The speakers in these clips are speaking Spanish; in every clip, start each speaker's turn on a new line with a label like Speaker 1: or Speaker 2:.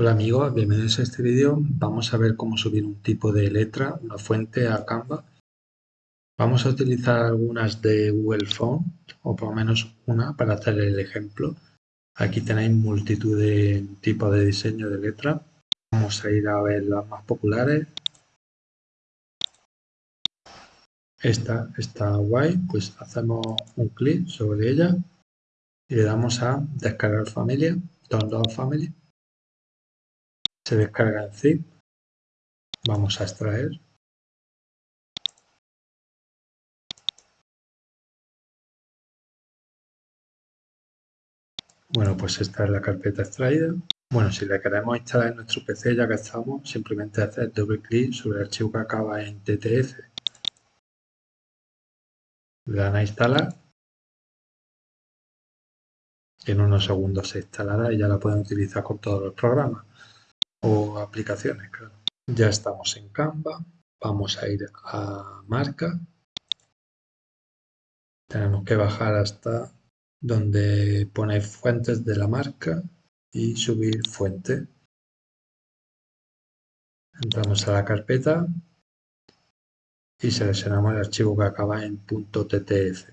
Speaker 1: Hola amigos, bienvenidos a este vídeo. Vamos a ver cómo subir un tipo de letra, una fuente a Canva. Vamos a utilizar algunas de Google Font, o por lo menos una, para hacer el ejemplo. Aquí tenéis multitud de tipos de diseño de letra. Vamos a ir a ver las más populares. Esta está guay, pues hacemos un clic sobre ella y le damos a descargar familia, download family se descarga en zip. Vamos a extraer. Bueno, pues esta es la carpeta extraída. Bueno, si la queremos instalar en nuestro PC ya que estamos, simplemente hacer doble clic sobre el archivo que acaba en TTF. Le dan a instalar. En unos segundos se instalará y ya la pueden utilizar con todos los programas o aplicaciones, claro. Ya estamos en Canva. Vamos a ir a marca. Tenemos que bajar hasta donde pone fuentes de la marca y subir fuente. Entramos a la carpeta y seleccionamos el archivo que acaba en .ttf.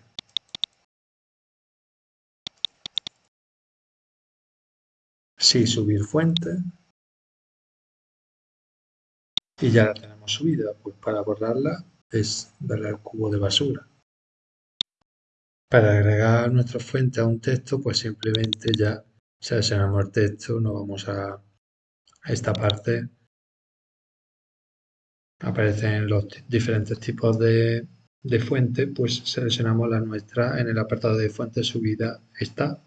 Speaker 1: Sí, subir fuente y ya la tenemos subida. Pues para borrarla es darle al cubo de basura. Para agregar nuestra fuente a un texto, pues simplemente ya seleccionamos el texto, nos vamos a, esta parte. Aparecen los diferentes tipos de, de fuente, pues seleccionamos la nuestra en el apartado de fuente subida.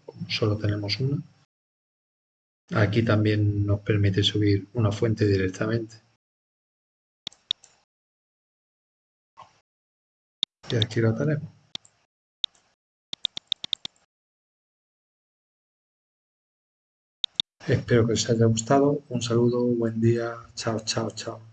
Speaker 1: Como solo tenemos una. Aquí también nos permite subir una fuente directamente. Y aquí lo tenemos. Espero que os haya gustado. Un saludo, buen día. Chao, chao, chao.